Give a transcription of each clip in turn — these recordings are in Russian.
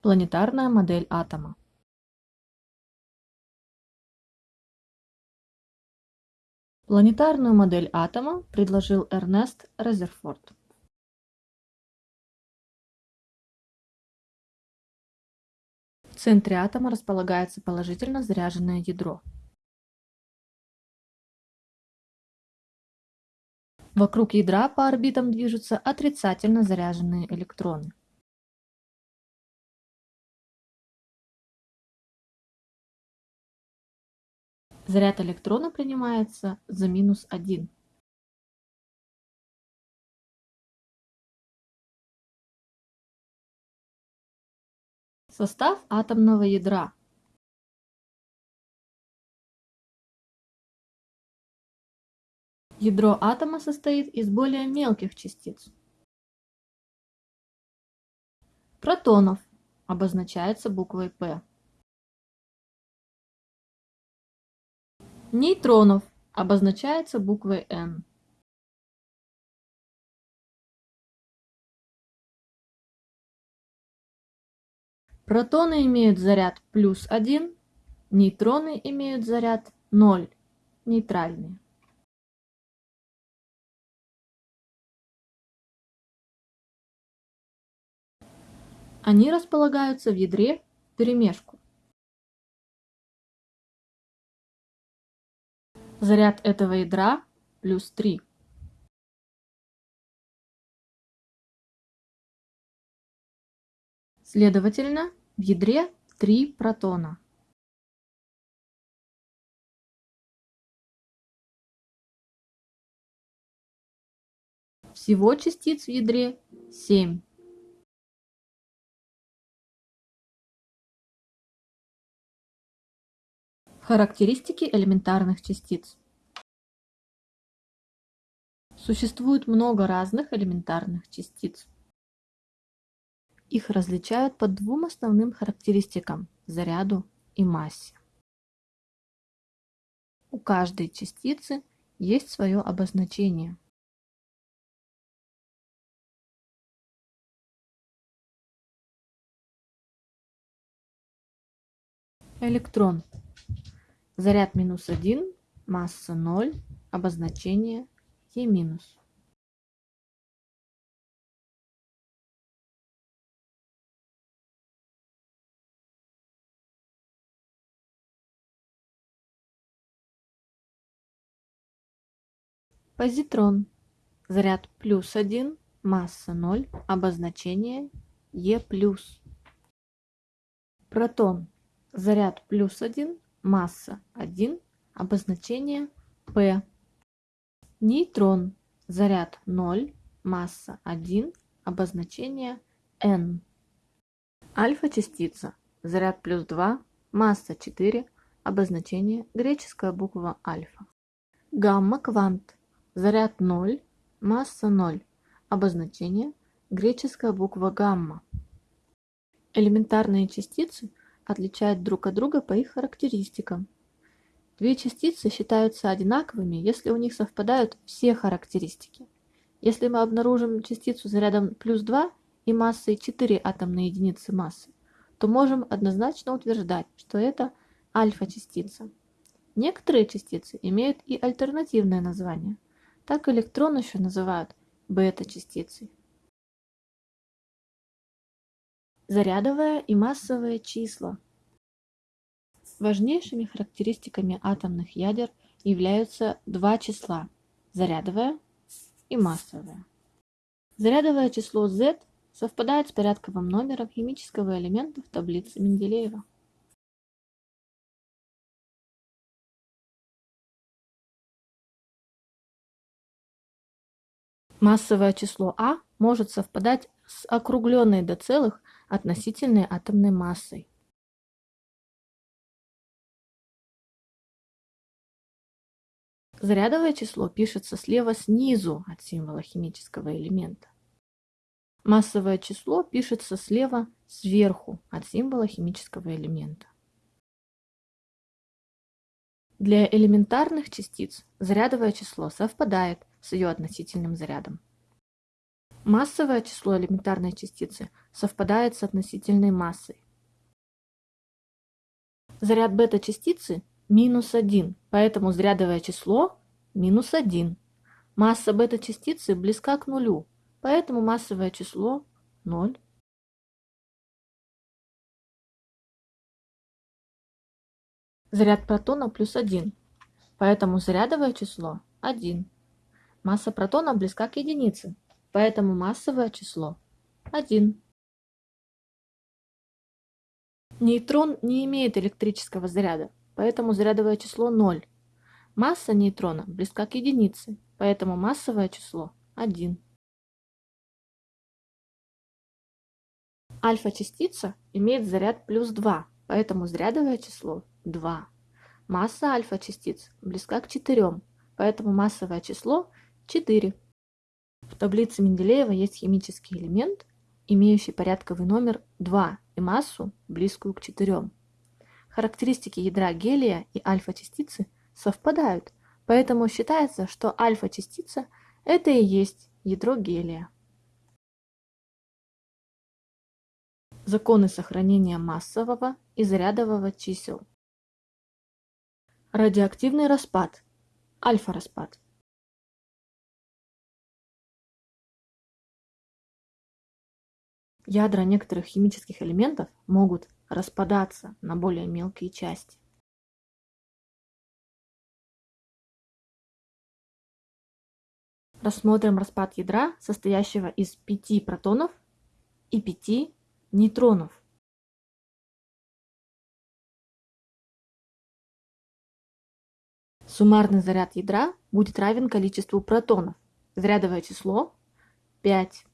Планетарная модель атома Планетарную модель атома предложил Эрнест Резерфорд. В центре атома располагается положительно заряженное ядро. Вокруг ядра по орбитам движутся отрицательно заряженные электроны. Заряд электрона принимается за минус один. Состав атомного ядра Ядро атома состоит из более мелких частиц. Протонов обозначается буквой П. Нейтронов обозначается буквой N. Протоны имеют заряд плюс 1, нейтроны имеют заряд 0, нейтральные. Они располагаются в ядре вперемешку. Заряд этого ядра плюс 3. Следовательно, в ядре 3 протона. Всего частиц в ядре 7. Характеристики элементарных частиц. Существует много разных элементарных частиц. Их различают по двум основным характеристикам – заряду и массе. У каждой частицы есть свое обозначение. Электрон Заряд минус один, масса ноль, обозначение Е минус. Позитрон. Заряд плюс один, масса ноль, обозначение Е плюс. Протон. Заряд плюс один, масса 1, обозначение P. Нейтрон, заряд 0, масса 1, обозначение N. Альфа-частица, заряд плюс 2, масса 4, обозначение греческая буква альфа. Гамма-квант, заряд 0, масса 0, обозначение греческая буква гамма. Элементарные частицы отличают друг от друга по их характеристикам. Две частицы считаются одинаковыми, если у них совпадают все характеристики. Если мы обнаружим частицу зарядом плюс 2 и массой 4 атомные единицы массы, то можем однозначно утверждать, что это альфа-частица. Некоторые частицы имеют и альтернативное название. Так электрон еще называют бета-частицей. Зарядовое и массовые числа. Важнейшими характеристиками атомных ядер являются два числа – зарядовое и массовое. Зарядовое число Z совпадает с порядковым номером химического элемента в таблице Менделеева. Массовое число А может совпадать с округленной до целых относительной атомной массой. Зарядовое число пишется слева снизу от символа химического элемента. Массовое число пишется слева сверху от символа химического элемента. Для элементарных частиц зарядовое число совпадает с ее относительным зарядом. Массовое число элементарной частицы совпадает с относительной массой. Заряд бета-частицы минус 1, поэтому зарядовое число минус 1. Масса бета-частицы близка к нулю, поэтому массовое число 0. Заряд протона плюс 1, поэтому зарядовое число 1. Масса протона близка к единице, поэтому массовое число 1. Нейтрон не имеет электрического заряда, поэтому зарядовое число 0. Масса нейтрона близка к единице, поэтому массовое число 1. Альфа-частица имеет заряд плюс 2, поэтому зарядовое число 2. Масса альфа-частиц близка к 4, поэтому массовое число 4. В таблице Менделеева есть химический элемент, имеющий порядковый номер 2 и массу, близкую к 4. Характеристики ядра гелия и альфа-частицы совпадают, поэтому считается, что альфа-частица – это и есть ядро гелия. Законы сохранения массового и зарядового чисел. Радиоактивный распад. Альфа-распад. Ядра некоторых химических элементов могут распадаться на более мелкие части. Рассмотрим распад ядра, состоящего из 5 протонов и 5 нейтронов. Суммарный заряд ядра будет равен количеству протонов. Зарядовое число 5.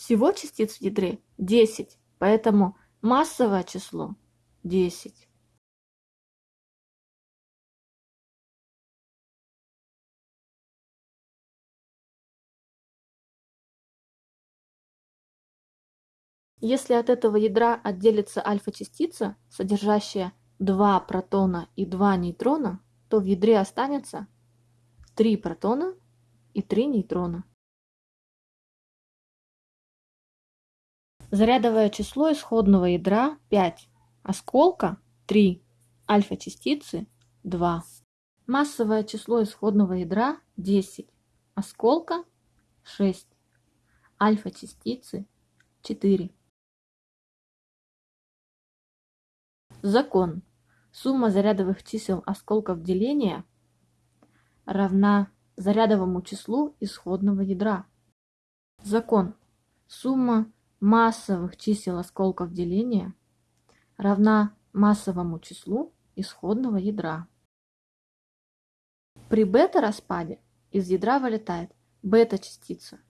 Всего частиц в ядре 10, поэтому массовое число 10. Если от этого ядра отделится альфа-частица, содержащая 2 протона и 2 нейтрона, то в ядре останется 3 протона и 3 нейтрона. Зарядовое число исходного ядра 5, осколка 3, альфа-частицы 2. Массовое число исходного ядра 10, осколка 6, альфа-частицы 4. Закон. Сумма зарядовых чисел осколков деления равна зарядовому числу исходного ядра. Закон. Сумма массовых чисел осколков деления равна массовому числу исходного ядра. При бета-распаде из ядра вылетает бета-частица,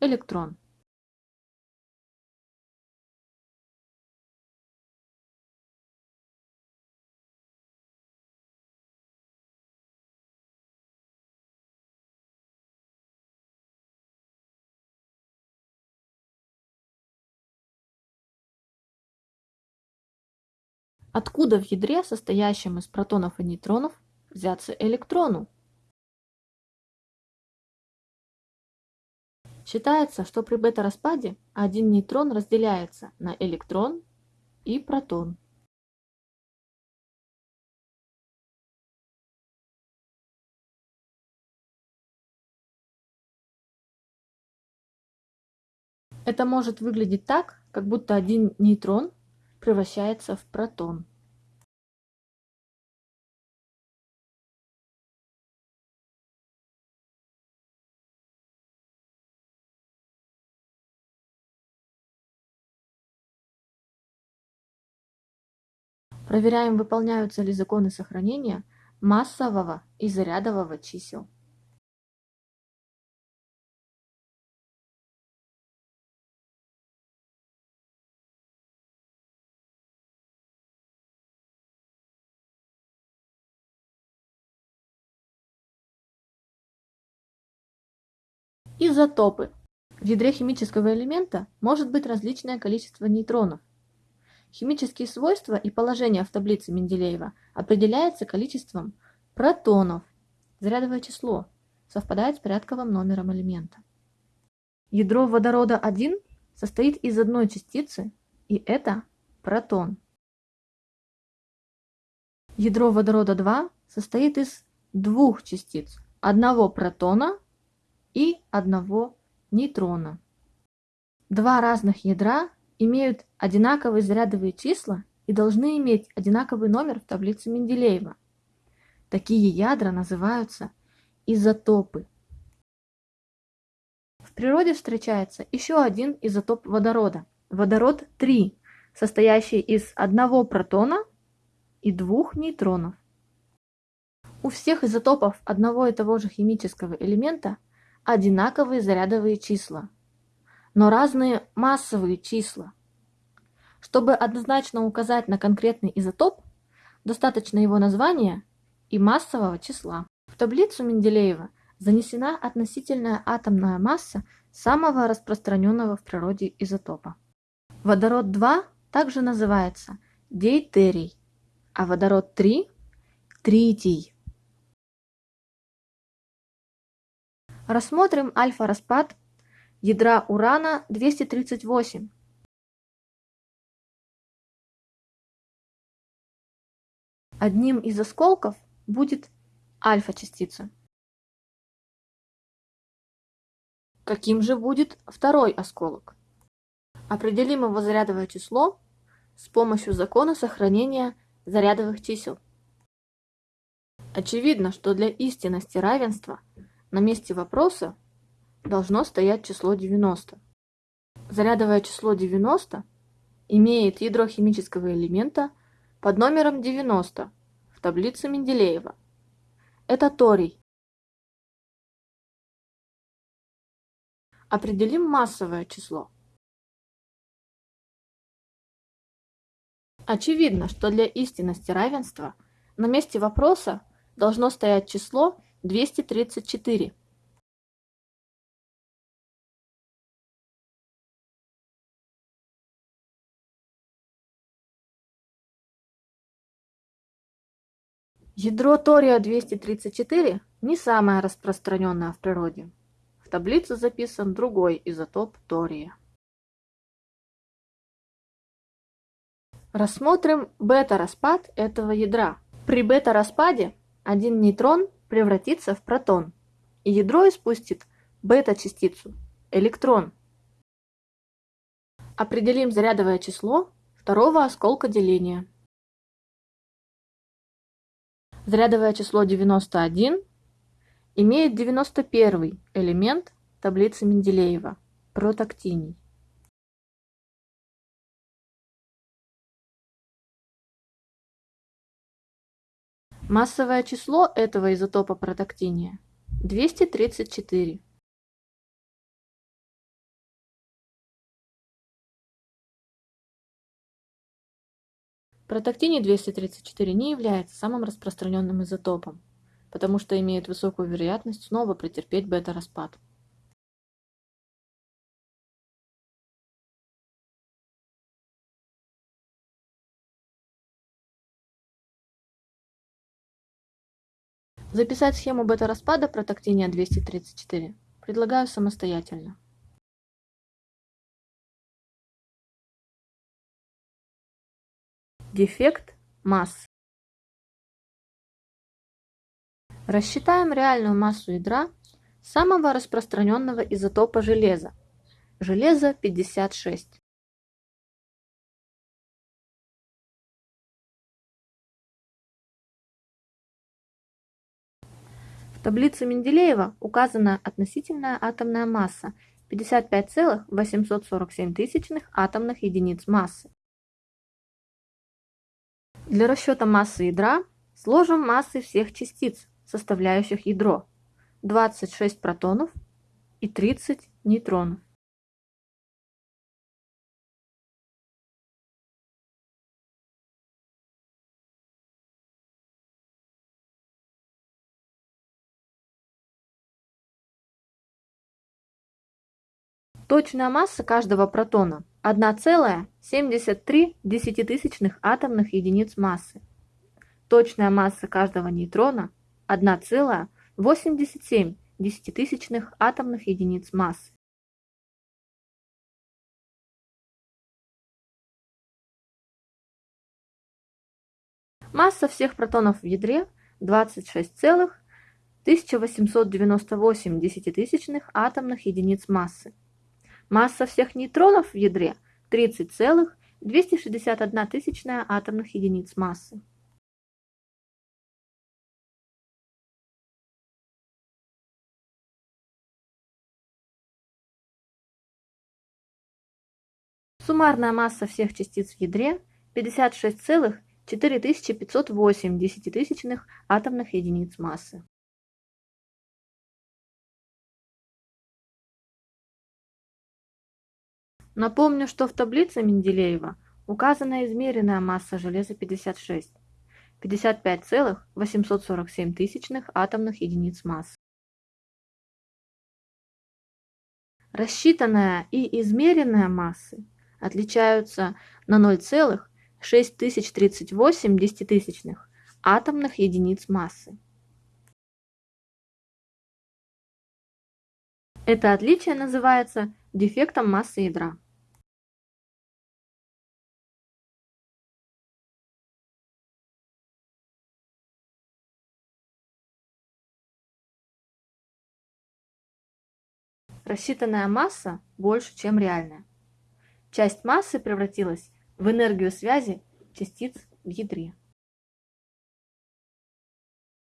электрон. Откуда в ядре, состоящем из протонов и нейтронов, взяться электрону? Считается, что при бета-распаде один нейтрон разделяется на электрон и протон. Это может выглядеть так, как будто один нейтрон превращается в протон. Проверяем, выполняются ли законы сохранения массового и зарядового чисел. Изотопы. В ядре химического элемента может быть различное количество нейтронов. Химические свойства и положение в таблице Менделеева определяется количеством протонов, зарядовое число, совпадает с порядковым номером элемента. Ядро водорода 1 состоит из одной частицы, и это протон. Ядро водорода 2 состоит из двух частиц, одного протона и одного нейтрона. Два разных ядра имеют одинаковые зарядовые числа и должны иметь одинаковый номер в таблице Менделеева. Такие ядра называются изотопы. В природе встречается еще один изотоп водорода – водород 3, состоящий из одного протона и двух нейтронов. У всех изотопов одного и того же химического элемента одинаковые зарядовые числа, но разные массовые числа. Чтобы однозначно указать на конкретный изотоп, достаточно его названия и массового числа. В таблицу Менделеева занесена относительная атомная масса самого распространенного в природе изотопа. Водород-2 также называется дейтерий, а водород-3 – тритий. Рассмотрим альфа-распад ядра урана-238. Одним из осколков будет альфа-частица. Каким же будет второй осколок? Определим его зарядовое число с помощью закона сохранения зарядовых чисел. Очевидно, что для истинности равенства на месте вопроса должно стоять число 90. Зарядовое число 90 имеет ядро химического элемента под номером 90 в таблице Менделеева. Это торий. Определим массовое число. Очевидно, что для истинности равенства на месте вопроса должно стоять число 234. Ядро тория-234 не самое распространенное в природе. В таблице записан другой изотоп тория. Рассмотрим бета-распад этого ядра. При бета-распаде один нейтрон превратится в протон, и ядро испустит бета-частицу, электрон. Определим зарядовое число второго осколка деления. Зарядовое число 91 имеет 91 элемент таблицы Менделеева – протактиний. Массовое число этого изотопа протактиния – 234. Протактиний-234 не является самым распространенным изотопом, потому что имеет высокую вероятность снова претерпеть бета-распад. Записать схему бета-распада протактиния-234 предлагаю самостоятельно. Дефект массы. Рассчитаем реальную массу ядра самого распространенного изотопа железа. Железо 56. В таблице Менделеева указана относительная атомная масса 55,847 атомных единиц массы. Для расчета массы ядра сложим массы всех частиц, составляющих ядро, 26 протонов и 30 нейтронов. Точная масса каждого протона 1,73 десятитысячных атомных единиц массы. Точная масса каждого нейтрона 1,87 десятитысячных атомных единиц массы. Масса всех протонов в ядре 26,1898 десятитысячных атомных единиц массы. Масса всех нейтронов в ядре 30,261 тысячная атомных единиц массы. Суммарная масса всех частиц в ядре 56,4508 десятитысячных атомных единиц массы. Напомню, что в таблице Менделеева указана измеренная масса железа 56 – 55,847 тысячных атомных единиц массы. Рассчитанная и измеренная массы отличаются на 0,6038 десятитысячных атомных единиц массы. Это отличие называется дефектом массы ядра. Рассчитанная масса больше, чем реальная. Часть массы превратилась в энергию связи частиц в ядре.